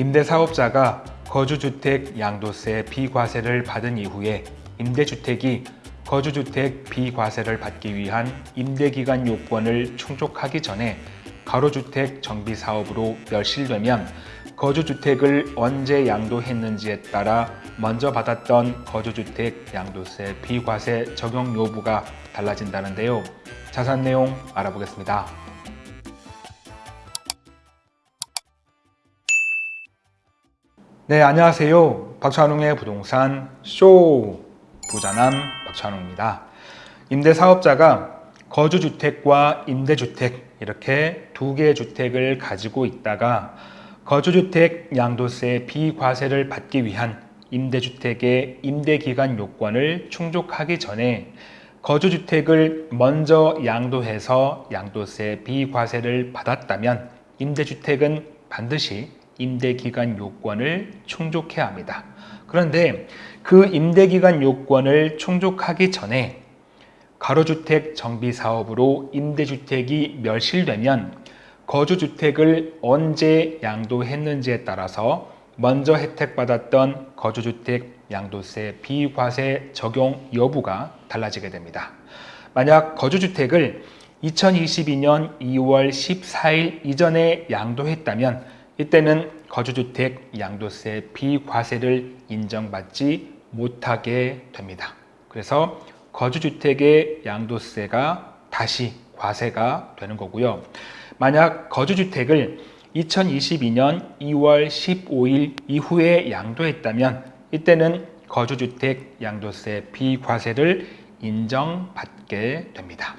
임대사업자가 거주주택 양도세 비과세를 받은 이후에 임대주택이 거주주택 비과세를 받기 위한 임대기간 요건을 충족하기 전에 가로주택 정비사업으로 멸실되면 거주주택을 언제 양도했는지에 따라 먼저 받았던 거주주택 양도세 비과세 적용 여부가 달라진다는데요. 자세한 내용 알아보겠습니다. 네, 안녕하세요. 박찬웅의 부동산 쇼 부자남 박찬웅입니다. 임대사업자가 거주주택과 임대주택 이렇게 두 개의 주택을 가지고 있다가 거주주택 양도세 비과세를 받기 위한 임대주택의 임대기간 요건을 충족하기 전에 거주주택을 먼저 양도해서 양도세 비과세를 받았다면 임대주택은 반드시 임대기간 요건을 충족해야 합니다. 그런데 그 임대기간 요건을 충족하기 전에 가로주택 정비사업으로 임대주택이 멸실되면 거주주택을 언제 양도했는지에 따라서 먼저 혜택받았던 거주주택 양도세 비과세 적용 여부가 달라지게 됩니다. 만약 거주주택을 2022년 2월 14일 이전에 양도했다면 이때는 거주주택 양도세 비과세를 인정받지 못하게 됩니다. 그래서 거주주택의 양도세가 다시 과세가 되는 거고요. 만약 거주주택을 2022년 2월 15일 이후에 양도했다면 이때는 거주주택 양도세 비과세를 인정받게 됩니다.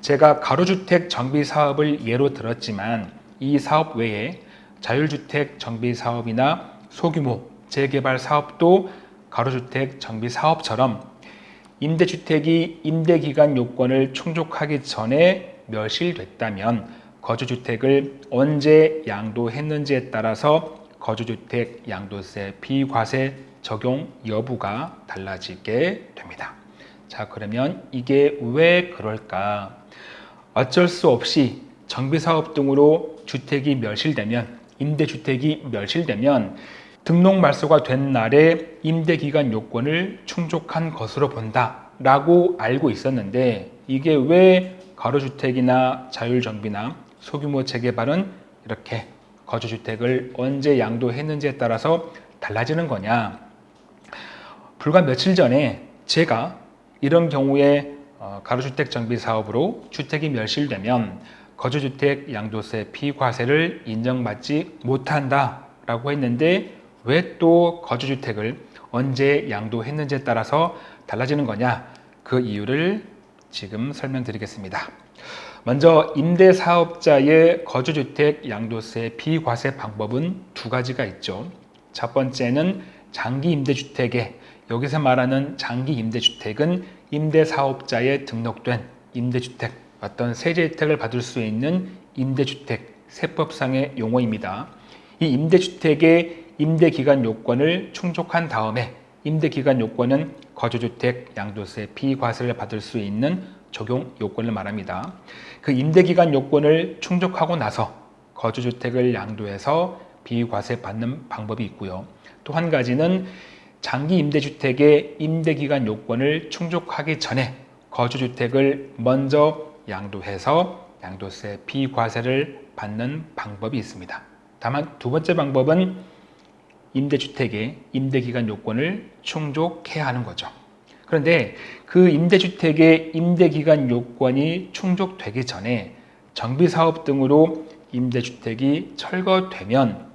제가 가로주택 정비 사업을 예로 들었지만 이 사업 외에 자율주택 정비 사업이나 소규모 재개발 사업도 가로주택 정비 사업처럼 임대주택이 임대기간 요건을 충족하기 전에 멸실됐다면 거주주택을 언제 양도했는지에 따라서 거주주택 양도세 비과세 적용 여부가 달라지게 됩니다. 자 그러면 이게 왜 그럴까? 어쩔 수 없이 정비사업 등으로 주택이 멸실되면 임대주택이 멸실되면 등록 말소가 된 날에 임대기간 요건을 충족한 것으로 본다 라고 알고 있었는데 이게 왜 가로주택이나 자율정비나 소규모 재개발은 이렇게 거주주택을 언제 양도했는지에 따라서 달라지는 거냐. 불과 며칠 전에 제가 이런 경우에 어, 가로주택 정비 사업으로 주택이 멸실되면 거주주택 양도세 피과세를 인정받지 못한다 라고 했는데 왜 또 거주주택을 언제 양도했는지에 따라서 달라지는 거냐 그 이유를 지금 설명드리겠습니다. 먼저 임대사업자의 거주주택 양도세 비과세 방법은 두 가지가 있죠. 첫 번째는 장기 임대주택에 여기서 말하는 장기 임대주택은 임대사업자에 등록된 임대주택 어떤 세제 혜택을 받을 수 있는 임대주택 세법상의 용어입니다. 이 임대주택의 임대기간 요건을 충족한 다음에 임대기간 요건은 거주주택 양도세 비과세를 받을 수 있는 적용 요건을 말합니다. 그 임대기간 요건을 충족하고 나서 거주주택을 양도해서 비과세 받는 방법이 있고요. 또 한 가지는 장기 임대주택의 임대기간 요건을 충족하기 전에 거주주택을 먼저 양도해서 양도세 비과세를 받는 방법이 있습니다. 다만 두 번째 방법은 임대주택의 임대기간 요건을 충족해야 하는 거죠. 그런데 그 임대주택의 임대기간 요건이 충족되기 전에 정비사업 등으로 임대주택이 철거되면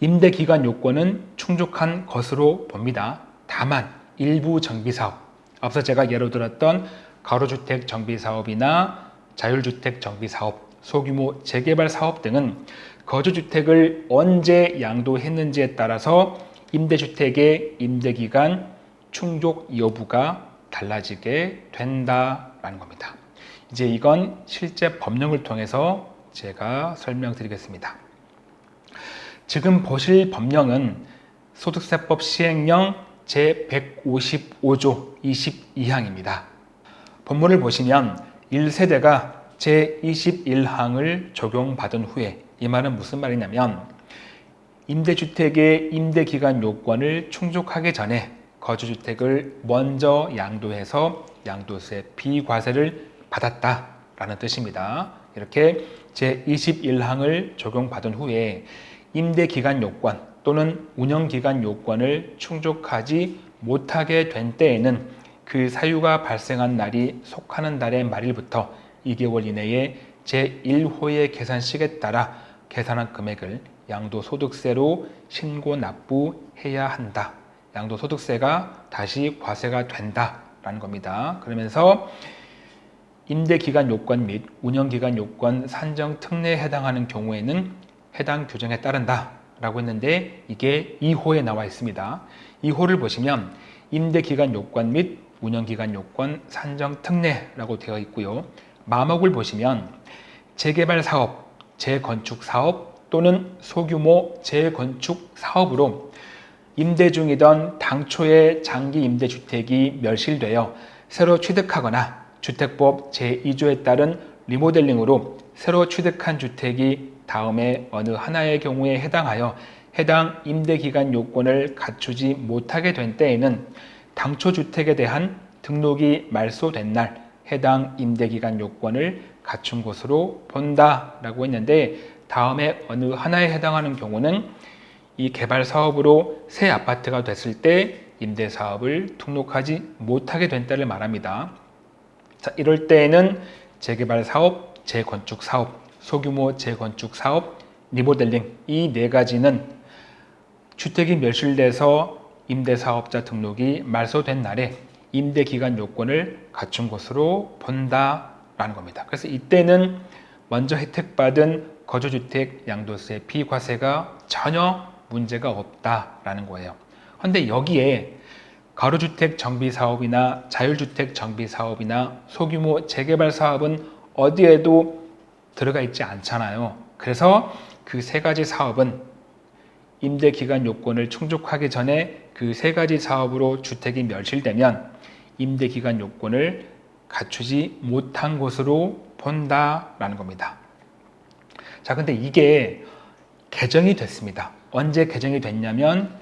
임대기간 요건은 충족한 것으로 봅니다. 다만 일부 정비사업, 앞서 제가 예로 들었던 가로주택 정비사업이나 자율주택 정비사업, 소규모 재개발 사업 등은 거주주택을 언제 양도했는지에 따라서 임대주택의 임대기간 충족 여부가 달라지게 된다라는 겁니다. 이제 이건 실제 법령을 통해서 제가 설명드리겠습니다. 지금 보실 법령은 소득세법 시행령 제155조 22항입니다. 본문을 보시면 1세대가 제21항을 적용받은 후에 이 말은 무슨 말이냐면 임대주택의 임대기간 요건을 충족하기 전에 거주주택을 먼저 양도해서 양도세 비과세를 받았다라는 뜻입니다. 이렇게 제21항을 적용받은 후에 임대기간 요건 또는 운영기간 요건을 충족하지 못하게 된 때에는 그 사유가 발생한 날이 속하는 달의 말일부터 2개월 이내에 제1호의 계산식에 따라 계산한 금액을 양도소득세로 신고 납부해야 한다. 양도소득세가 다시 과세가 된다라는 겁니다. 그러면서 임대기간 요건 및 운영기간 요건 산정 특례에 해당하는 경우에는 해당 규정에 따른다 라고 했는데 이게 2호에 나와 있습니다. 2호를 보시면 임대기간 요건 및 운영기간 요건 산정 특례라고 되어 있고요. 마목을 보시면 재개발 사업, 재건축 사업 또는 소규모 재건축 사업으로 임대 중이던 당초의 장기 임대주택이 멸실되어 새로 취득하거나 주택법 제2조에 따른 리모델링으로 새로 취득한 주택이 다음에 어느 하나의 경우에 해당하여 해당 임대기간 요건을 갖추지 못하게 된 때에는 당초 주택에 대한 등록이 말소된 날 해당 임대기간 요건을 갖춘 것으로 본다라고 했는데 다음에 어느 하나에 해당하는 경우는 이 개발 사업으로 새 아파트가 됐을 때 임대 사업을 등록하지 못하게 된 때를 말합니다. 자, 이럴 때에는 재개발 사업, 재건축 사업, 소규모 재건축 사업, 리모델링 이 네 가지는 주택이 멸실돼서 임대사업자 등록이 말소된 날에 임대기간 요건을 갖춘 것으로 본다라는 겁니다. 그래서 이때는 먼저 혜택받은 거주주택 양도세 비과세가 전혀 문제가 없다라는 거예요. 그런데 여기에 가로주택 정비 사업이나 자율주택 정비 사업이나 소규모 재개발 사업은 어디에도 들어가 있지 않잖아요. 그래서 그 세 가지 사업은 임대 기간 요건을 충족하기 전에 그 세 가지 사업으로 주택이 멸실되면 임대 기간 요건을 갖추지 못한 것으로 본다라는 겁니다. 자, 근데 이게 개정이 됐습니다. 언제 개정이 됐냐면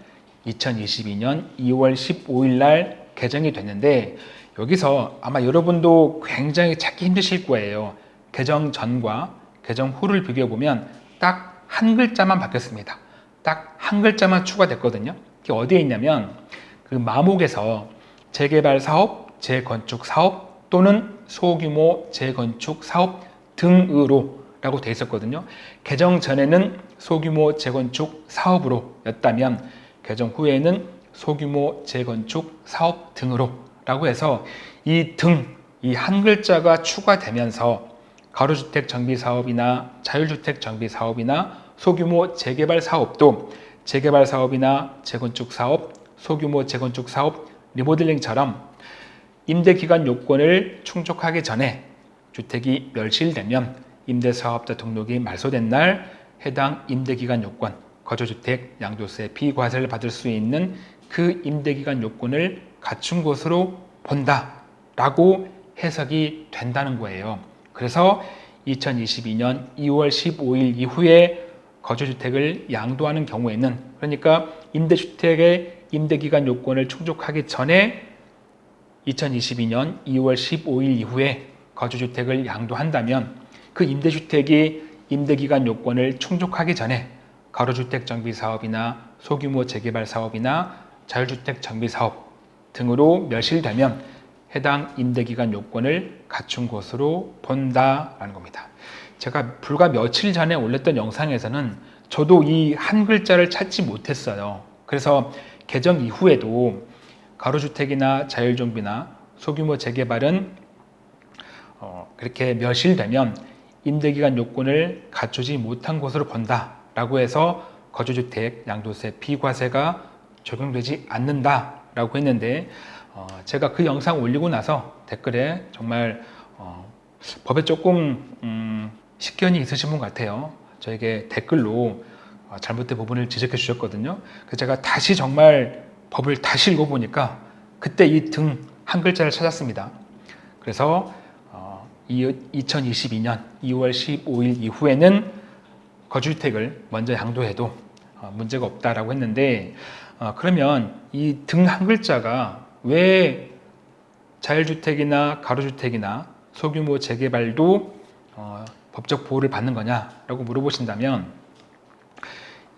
2022년 2월 15일 날 개정이 됐는데 여기서 아마 여러분도 굉장히 찾기 힘드실 거예요. 개정 전과 개정 후를 비교해 보면 딱 한 글자만 바뀌었습니다. 딱 한 글자만 추가됐거든요. 그게 어디에 있냐면 그 마목에서 재개발 사업, 재건축 사업 또는 소규모 재건축 사업 등으로 라고 돼 있었거든요. 개정 전에는 소규모 재건축 사업으로 였다면 개정 후에는 소규모 재건축 사업 등으로 라고 해서 이 등, 이 한 글자가 추가되면서 가로주택 정비 사업이나 자율주택 정비 사업이나 소규모 재개발 사업도 재개발 사업이나 재건축 사업, 소규모 재건축 사업, 리모델링처럼 임대기간 요건을 충족하기 전에 주택이 멸실되면 임대사업자 등록이 말소된 날 해당 임대기간 요건, 거주주택 양도세 비과세를 받을 수 있는 그 임대기간 요건을 갖춘 것으로 본다라고 해석이 된다는 거예요. 그래서 2022년 2월 15일 이후에 거주주택을 양도하는 경우에는 그러니까 임대주택의 임대기간 요건을 충족하기 전에 2022년 2월 15일 이후에 거주주택을 양도한다면 그 임대주택이 임대기간 요건을 충족하기 전에 가로주택 정비 사업이나 소규모 재개발 사업이나 자율주택 정비 사업 등으로 멸실되면 해당 임대기간 요건을 갖춘 것으로 본다라는 겁니다. 제가 불과 며칠 전에 올렸던 영상에서는 저도 이 한 글자를 찾지 못했어요. 그래서 개정 이후에도 가로주택이나 자율정비나 소규모 재개발은 어, 그렇게 멸실되면 임대기간 요건을 갖추지 못한 것으로 본다 라고 해서 거주주택 양도세 비과세가 적용되지 않는다 라고 했는데 어, 제가 그 영상 올리고 나서 댓글에 정말 어, 법에 조금 음, 식견이 있으신 분 같아요. 저에게 댓글로 어, 잘못된 부분을 지적해 주셨거든요. 그래서 제가 다시 정말 법을 다시 읽어보니까 그때 이 등 한 글자를 찾았습니다. 그래서 2022년 2월 15일 이후에는 거주주택을 먼저 양도해도 어, 문제가 없다라고 했는데 어, 그러면 이 등 한 글자가 왜 자율주택이나 가로주택이나 소규모 재개발도 어, 법적 보호를 받는 거냐라고 물어보신다면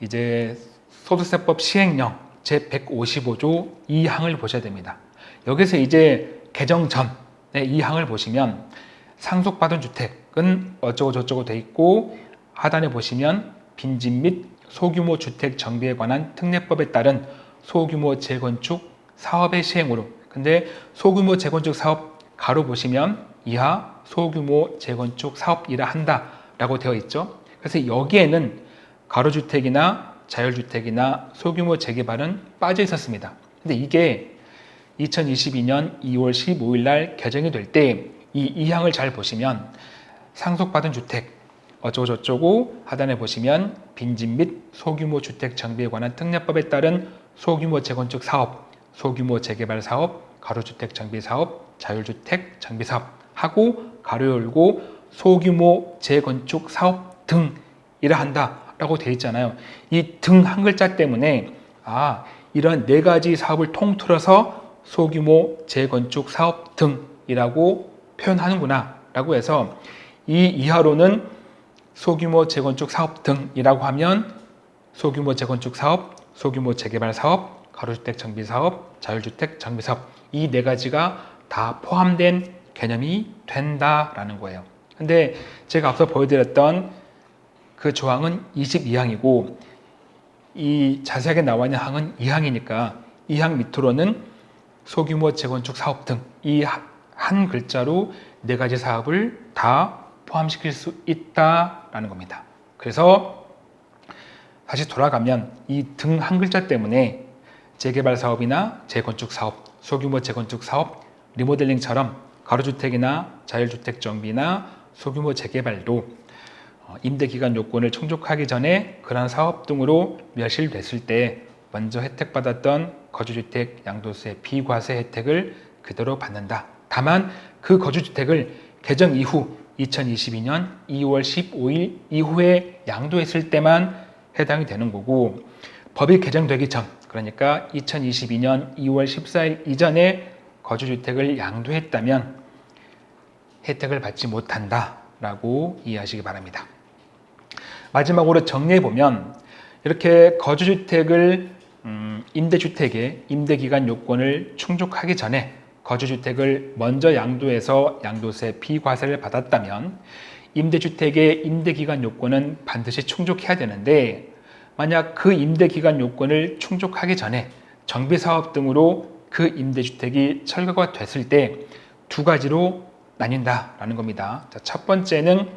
이제 소득세법 시행령 제 155조 2항을 보셔야 됩니다. 여기서 이제 개정 전에 이 항을 보시면 상속받은 주택은 어쩌고 저쩌고 돼 있고 하단에 보시면 빈집 및 소규모 주택 정비에 관한 특례법에 따른 소규모 재건축 사업의 시행으로 근데 소규모 재건축 사업 가로 보시면 이하 소규모 재건축 사업이라 한다라고 되어 있죠. 그래서 여기에는 가로주택이나 자율주택이나 소규모 재개발은 빠져 있었습니다. 근데 이게 2022년 2월 15일 날 개정이 될 때 이 이항을 잘 보시면 상속받은 주택 어쩌고저쩌고 하단에 보시면 빈집 및 소규모 주택 정비에 관한 특례법에 따른 소규모 재건축 사업, 소규모 재개발 사업, 가로주택 정비 사업, 자율주택 정비 사업 하고 가로 열고 소규모 재건축 사업 등이라 한다라고 되어 있잖아요. 이 등 한 글자 때문에 아 이런 네 가지 사업을 통틀어서 소규모 재건축 사업 등이라고 표현하는구나 라고 해서 이 이하로는 소규모 재건축 사업 등이라고 하면 소규모 재건축 사업, 소규모 재개발 사업, 가로주택 정비 사업, 자율주택 정비 사업 이 네 가지가 다 포함된 개념이 된다라는 거예요. 근데 제가 앞서 보여드렸던 그 조항은 22항이고 이 자세하게 나와 있는 항은 2항이니까 2항 밑으로는 소규모 재건축 사업 등 이 한 글자로 네 가지 사업을 다 포함시킬 수 있다라는 겁니다. 그래서 다시 돌아가면 이 등 한 글자 때문에 재개발 사업이나 재건축 사업, 소규모 재건축 사업, 리모델링처럼 가로주택이나 자율주택 정비나 소규모 재개발도 어, 임대기간 요건을 충족하기 전에 그러한 사업 등으로 멸실됐을 때 먼저 혜택받았던 거주주택 양도세 비과세 혜택을 그대로 받는다. 다만 그 거주주택을 개정 이후 2022년 2월 15일 이후에 양도했을 때만 해당이 되는 거고 법이 개정되기 전 그러니까 2022년 2월 14일 이전에 거주주택을 양도했다면 혜택을 받지 못한다라고 이해하시기 바랍니다. 마지막으로 정리해 보면 이렇게 거주주택을 음, 임대주택의 임대기간 요건을 충족하기 전에 거주주택을 먼저 양도해서 양도세 비과세를 받았다면 임대주택의 임대기간 요건은 반드시 충족해야 되는데 만약 그 임대기간 요건을 충족하기 전에 정비사업 등으로 그 임대주택이 철거가 됐을 때 두 가지로 나뉜다라는 겁니다. 자, 첫 번째는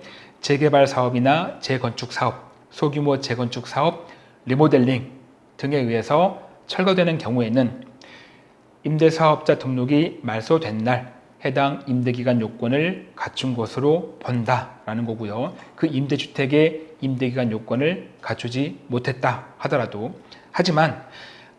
재개발 사업이나 재건축 사업, 소규모 재건축 사업, 리모델링 등에 의해서 철거되는 경우에는 임대사업자 등록이 말소된 날 해당 임대기간 요건을 갖춘 것으로 본다라는 거고요. 그 임대주택의 임대기간 요건을 갖추지 못했다 하더라도 하지만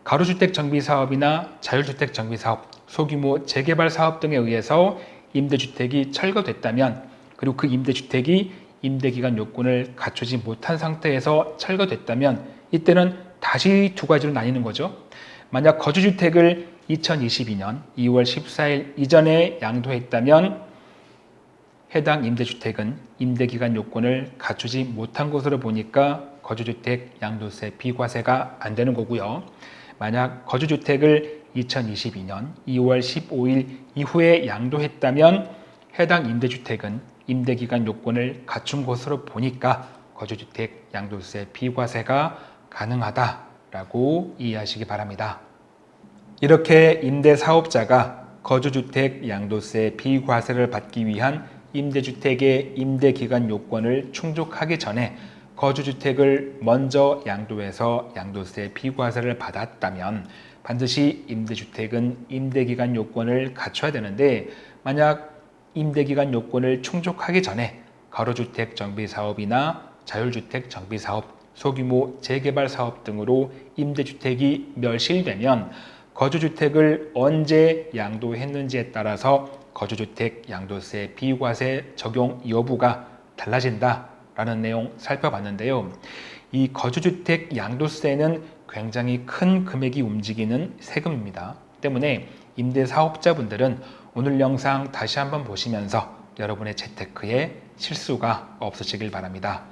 가로주택 정비 사업이나 자율주택 정비 사업, 소규모 재개발 사업 등에 의해서 임대주택이 철거됐다면 그리고 그 임대주택이 임대기간 요건을 갖추지 못한 상태에서 철거됐다면 이때는 다시 두 가지로 나뉘는 거죠. 만약 거주주택을 2022년 2월 14일 이전에 양도했다면 해당 임대주택은 임대기간 요건을 갖추지 못한 것으로 보니까 거주주택 양도세 비과세가 안 되는 거고요. 만약 거주주택을 2022년 2월 15일 이후에 양도했다면 해당 임대주택은 임대기간 요건을 갖춘 것으로 보니까 거주주택 양도세 비과세가 가능하다라고 이해하시기 바랍니다. 이렇게 임대사업자가 거주주택 양도세 비과세를 받기 위한 임대주택의 임대기간 요건을 충족하기 전에 거주주택을 먼저 양도해서 양도세 비과세를 받았다면 반드시 임대주택은 임대기간 요건을 갖춰야 되는데 만약 임대기간 요건을 충족하기 전에 가로주택 정비사업이나 자율주택 정비사업, 소규모 재개발 사업 등으로 임대주택이 멸실되면 거주주택을 언제 양도했는지에 따라서 거주주택 양도세 비과세 적용 여부가 달라진다 라는 내용 살펴봤는데요. 이 거주주택 양도세는 굉장히 큰 금액이 움직이는 세금입니다. 때문에 임대 사업자분들은 오늘 영상 다시 한번 보시면서 여러분의 재테크에 실수가 없으시길 바랍니다.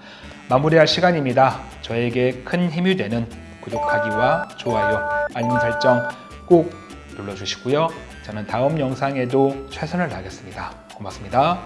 마무리할 시간입니다. 저에게 큰 힘이 되는 구독하기와 좋아요, 알림 설정 꼭 눌러주시고요. 저는 다음 영상에도 최선을 다하겠습니다. 고맙습니다.